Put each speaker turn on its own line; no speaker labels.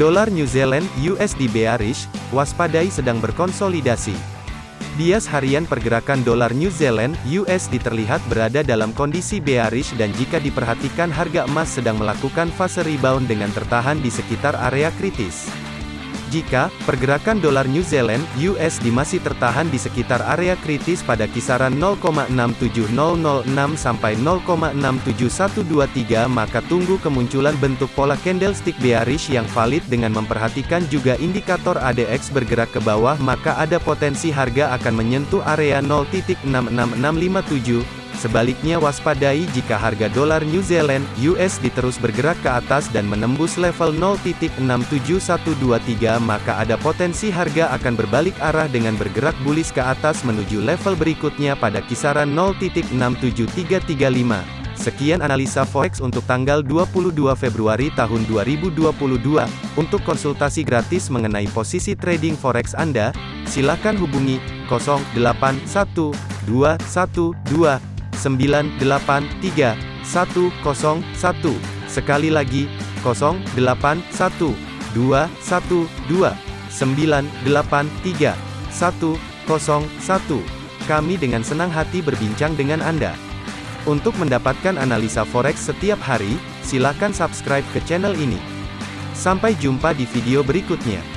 Dolar New Zealand USD bearish, waspadai sedang berkonsolidasi. Bias harian pergerakan dolar New Zealand USD terlihat berada dalam kondisi bearish dan jika diperhatikan harga emas sedang melakukan fase rebound dengan tertahan di sekitar area kritis. Jika pergerakan dolar New Zealand (USD) masih tertahan di sekitar area kritis pada kisaran 0,67006 sampai 0,67123, maka tunggu kemunculan bentuk pola candlestick bearish yang valid dengan memperhatikan juga indikator ADX bergerak ke bawah, maka ada potensi harga akan menyentuh area 0.66657 Sebaliknya waspadai jika harga dolar New Zealand (USD) terus bergerak ke atas dan menembus level 0.67123 maka ada potensi harga akan berbalik arah dengan bergerak bullish ke atas menuju level berikutnya pada kisaran 0.67335. Sekian analisa forex untuk tanggal 22 Februari tahun 2022. Untuk konsultasi gratis mengenai posisi trading forex Anda, silakan hubungi 081212 983 101. Sekali lagi, 081 212 983 101. Kami dengan senang hati berbincang dengan Anda. Untuk mendapatkan analisa forex setiap hari, silakan subscribe ke channel ini. Sampai jumpa di video berikutnya.